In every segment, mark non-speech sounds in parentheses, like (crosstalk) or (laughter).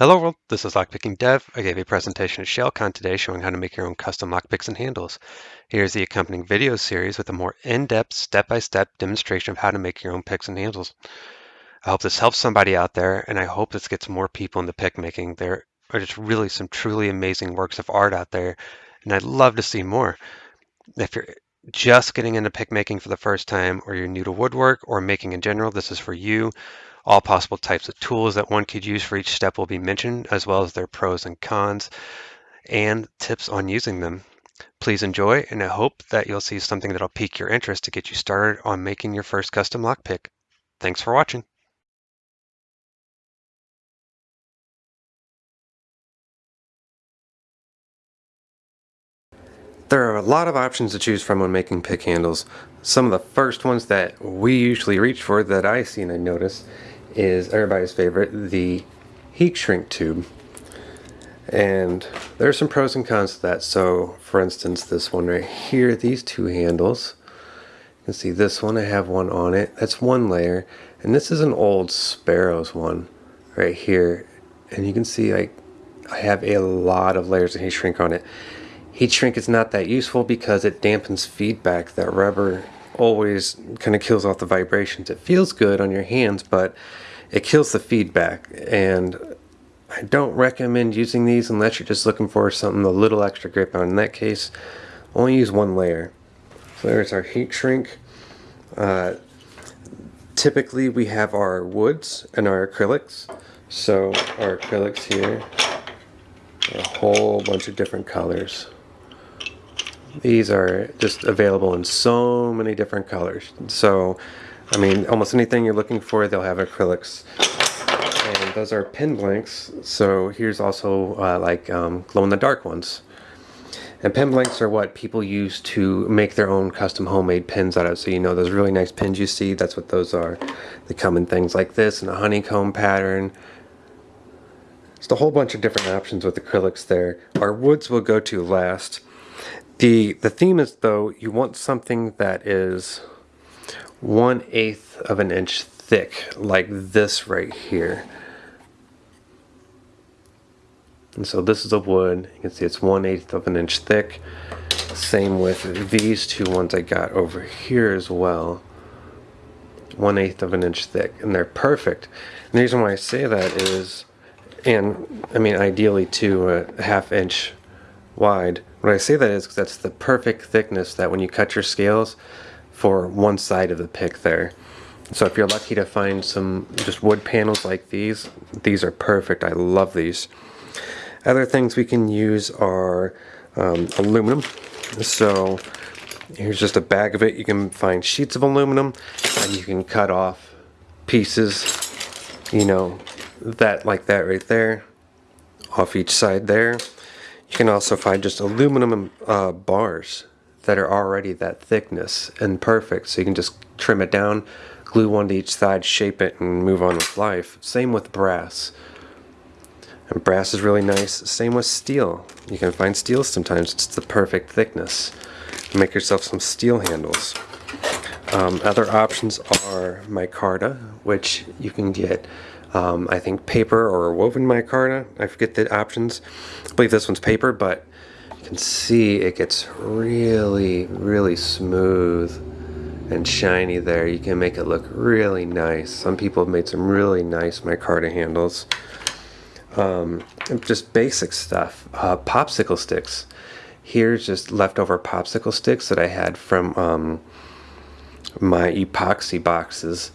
Hello world, this is Lockpicking Dev. I gave a presentation at ShellCon today showing how to make your own custom lockpicks and handles. Here's the accompanying video series with a more in-depth, step-by-step demonstration of how to make your own picks and handles. I hope this helps somebody out there, and I hope this gets more people into pick making. There are just really some truly amazing works of art out there, and I'd love to see more. If you're just getting into pick making for the first time, or you're new to woodwork or making in general, this is for you. All possible types of tools that one could use for each step will be mentioned, as well as their pros and cons and tips on using them. Please enjoy, and I hope that you'll see something that'll pique your interest to get you started on making your first custom lockpick. Thanks for watching. There are a lot of options to choose from when making pick handles. Some of the first ones that we usually reach for that I see and I notice is everybody's favorite, the heat shrink tube. And there's some pros and cons to that. So for instance, this one right here, these two handles, you can see this one, I have one on it. That's one layer. And this is an old Sparrows one right here. And you can see I, I have a lot of layers of heat shrink on it. Heat shrink is not that useful because it dampens feedback. That rubber always kind of kills off the vibrations. It feels good on your hands, but it kills the feedback. And I don't recommend using these unless you're just looking for something a little extra grip on. In that case, only use one layer. So there's our heat shrink. Uh, typically we have our woods and our acrylics. So our acrylics here, a whole bunch of different colors. These are just available in so many different colors. So, I mean, almost anything you're looking for, they'll have acrylics. And those are pin blanks. So here's also uh, like um, glow-in-the-dark ones. And pin blanks are what people use to make their own custom homemade pins out of. So you know those really nice pins you see, that's what those are. They come in things like this, and a honeycomb pattern. Just a whole bunch of different options with acrylics there. Our woods will go to last. The, the theme is though, you want something that is one eighth of an inch thick, like this right here. And so this is a wood, you can see it's one eighth of an inch thick. Same with these two ones I got over here as well. One eighth of an inch thick, and they're perfect. And the reason why I say that is, and I mean ideally to a half inch wide. When I say that is that's the perfect thickness that when you cut your scales for one side of the pick there. So if you're lucky to find some just wood panels like these, these are perfect. I love these. Other things we can use are um, aluminum. So here's just a bag of it. You can find sheets of aluminum and you can cut off pieces, you know, that like that right there off each side there. You can also find just aluminum uh, bars that are already that thickness and perfect. So you can just trim it down, glue one to each side, shape it, and move on with life. Same with brass. And brass is really nice. Same with steel. You can find steel sometimes. It's the perfect thickness. Make yourself some steel handles. Um, other options are micarta, which you can get um, I think paper or woven micarta. I forget the options. I believe this one's paper, but you can see it gets really, really smooth and shiny there. You can make it look really nice. Some people have made some really nice micarta handles. Um, just basic stuff. Uh, popsicle sticks. Here's just leftover popsicle sticks that I had from um, my epoxy boxes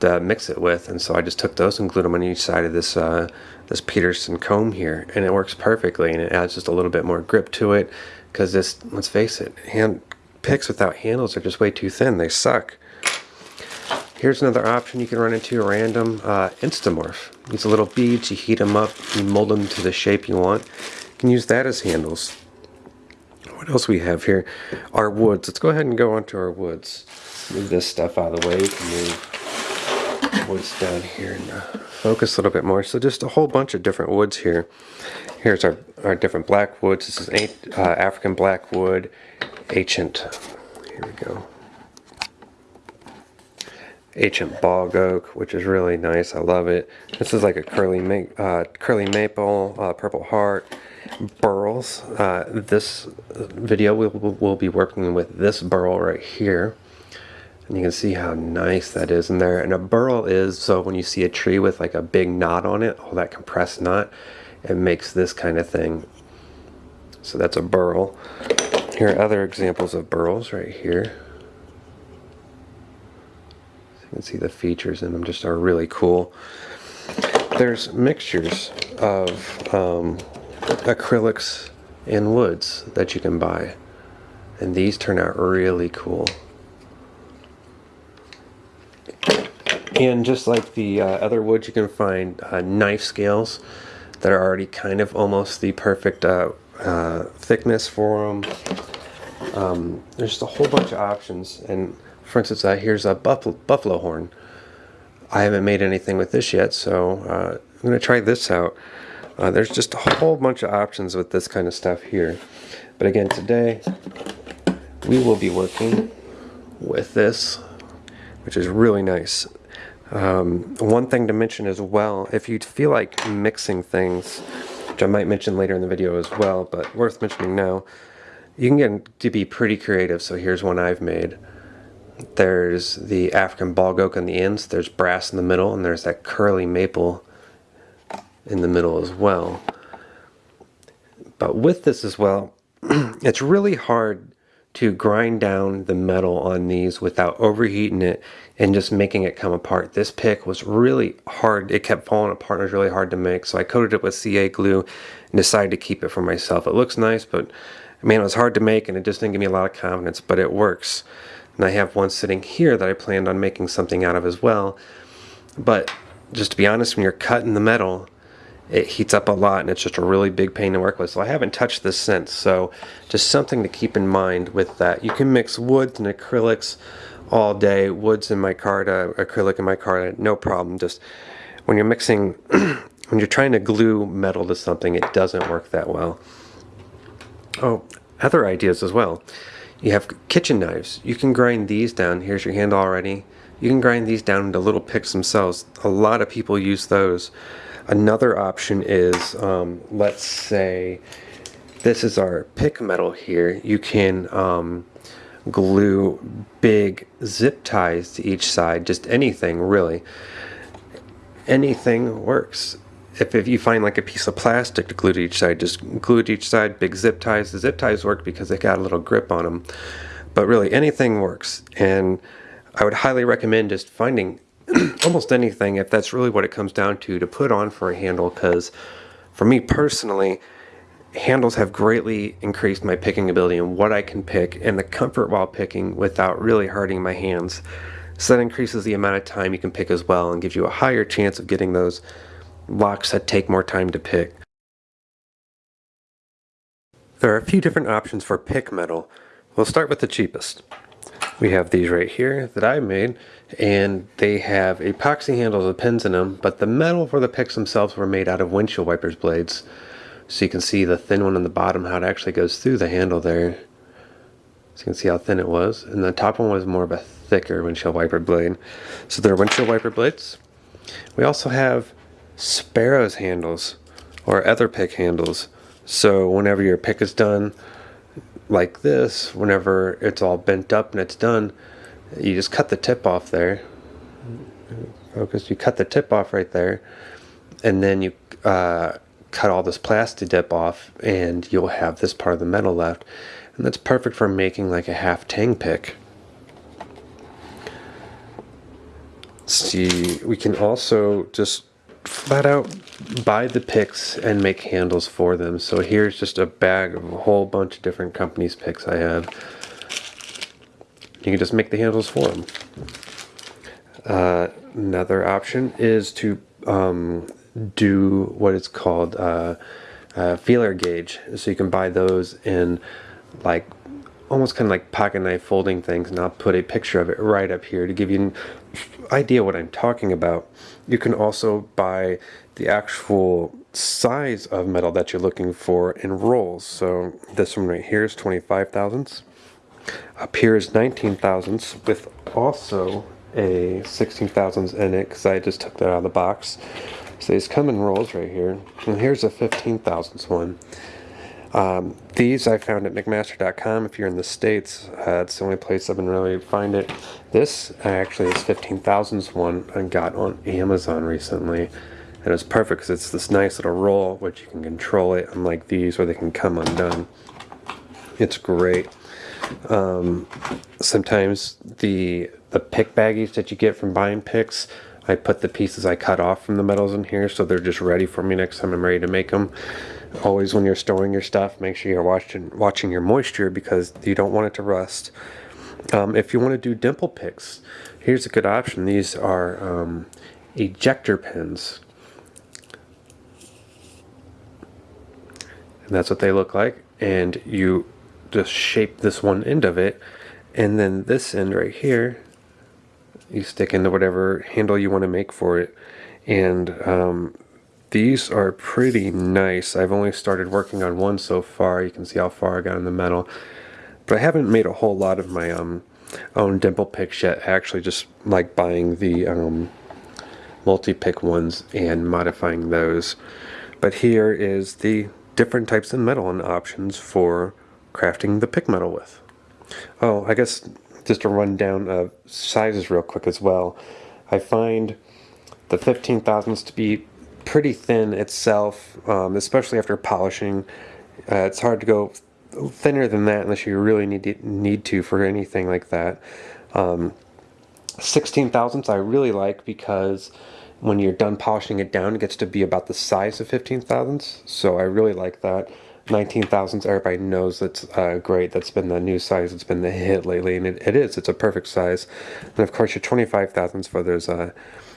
to mix it with and so I just took those and glued them on each side of this uh, this Peterson comb here and it works perfectly and it adds just a little bit more grip to it because this let's face it hand picks without handles are just way too thin. They suck. Here's another option. You can run into a random uh, Instamorph. These little beads you heat them up you mold them to the shape you want. You can use that as handles. What else we have here? Our woods. Let's go ahead and go on to our woods move this stuff out of the way can move woods down here and uh, focus a little bit more. So just a whole bunch of different woods here. Here's our, our different black woods. This is uh, African blackwood, ancient. Here we go. ancient bog oak, which is really nice. I love it. This is like a curly ma uh, curly maple, uh, purple heart, burls. Uh, this video we'll, we'll be working with this burl right here. And you can see how nice that is in there. And a burl is, so when you see a tree with like a big knot on it, all that compressed knot, it makes this kind of thing. So that's a burl. Here are other examples of burls right here. So you can see the features in them just are really cool. There's mixtures of um, acrylics and woods that you can buy. And these turn out really cool. And just like the uh, other woods, you can find uh, knife scales that are already kind of almost the perfect uh, uh thickness for them. Um, there's just a whole bunch of options. And for instance, uh, here's a buffalo, buffalo horn. I haven't made anything with this yet, so uh, I'm going to try this out. there's just a whole bunch of options with this kind of stuff here. But again, today we will be working with this, which is really nice. Um, one thing to mention as well, if you feel like mixing things, which I might mention later in the video as well, but worth mentioning now, you can get to be pretty creative. So here's one I've made. There's the African bog oak on the ends, there's brass in the middle, and there's that curly maple in the middle as well. But with this as well, (clears throat) it's really hard to grind down the metal on these without overheating it and just making it come apart. This pick was really hard. It kept falling apart. It was really hard to make. So I coated it with CA glue and decided to keep it for myself. It looks nice, but man, it was hard to make and it just didn't give me a lot of confidence, but it works. And I have one sitting here that I planned on making something out of as well. But just to be honest, when you're cutting the metal, it heats up a lot and it's just a really big pain to work with. So I haven't touched this since. So just something to keep in mind with that. You can mix woods and acrylics all day. Woods in micarta, uh, acrylic in micarta, no problem. Just when you're mixing, (clears throat) when you're trying to glue metal to something, it doesn't work that well. Oh, other ideas as well. You have kitchen knives. You can grind these down. Here's your handle already. You can grind these down into little picks themselves. A lot of people use those. Another option is, um, let's say, this is our pick metal here. You can um, glue big zip ties to each side, just anything really. Anything works. If, if you find like a piece of plastic to glue to each side, just glue to each side, big zip ties. The zip ties work because they got a little grip on them. But really anything works. And I would highly recommend just finding (clears throat) almost anything if that's really what it comes down to to put on for a handle because for me personally handles have greatly increased my picking ability and what I can pick and the comfort while picking without really hurting my hands so that increases the amount of time you can pick as well and gives you a higher chance of getting those locks that take more time to pick. There are a few different options for pick metal. We'll start with the cheapest. We have these right here that I made and they have epoxy handles with pins in them but the metal for the picks themselves were made out of windshield wipers blades. So you can see the thin one on the bottom how it actually goes through the handle there. So you can see how thin it was and the top one was more of a thicker windshield wiper blade. So they're windshield wiper blades. We also have sparrows handles or other pick handles. So whenever your pick is done like this whenever it's all bent up and it's done you just cut the tip off there. Focus you cut the tip off right there and then you uh, cut all this plastic dip off and you'll have this part of the metal left. And that's perfect for making like a half tang pick. See we can also just flat out buy the picks and make handles for them so here's just a bag of a whole bunch of different companies picks I have you can just make the handles for them. Uh, another option is to um, do what is called uh, feeler gauge. So you can buy those in like almost kind of like pocket knife folding things and I'll put a picture of it right up here to give you an idea what I'm talking about. You can also buy the actual size of metal that you're looking for in rolls. So this one right here is 25 thousandths. Up here is 19 thousandths with also a 16 thousandths in it because I just took that out of the box. So these come in rolls right here. And here's a 15 thousandths one. Um, these I found at McMaster.com. If you're in the States, uh, it's the only place I've been really find it. This actually is 15 thousandths one I got on Amazon recently. And it's perfect because it's this nice little roll which you can control it unlike these where they can come undone. It's great. Um, sometimes the the pick baggies that you get from buying picks, I put the pieces I cut off from the metals in here so they're just ready for me next time I'm ready to make them. Always when you're storing your stuff, make sure you're watching watching your moisture because you don't want it to rust. Um, if you want to do dimple picks, here's a good option. These are um, ejector pins. And that's what they look like. And you just shape this one end of it. And then this end right here, you stick into whatever handle you want to make for it. And um, these are pretty nice. I've only started working on one so far. You can see how far I got in the metal. But I haven't made a whole lot of my um, own dimple picks yet. I actually just like buying the um, multi-pick ones and modifying those. But here is the different types of metal and options for crafting the pick metal with. Oh, I guess just a rundown of sizes real quick as well. I find the 15 thousandths to be pretty thin itself, um, especially after polishing. Uh, it's hard to go thinner than that unless you really need to, need to for anything like that. Um, 16 thousandths I really like because when you're done polishing it down, it gets to be about the size of 15 thousandths. So I really like that. 19 thousandths, everybody knows that's uh, great. That's been the new size. It's been the hit lately, and it, it is. It's a perfect size. And of course, your 25 thousandths for those uh,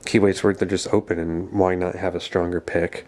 keyways where they're just open, and why not have a stronger pick?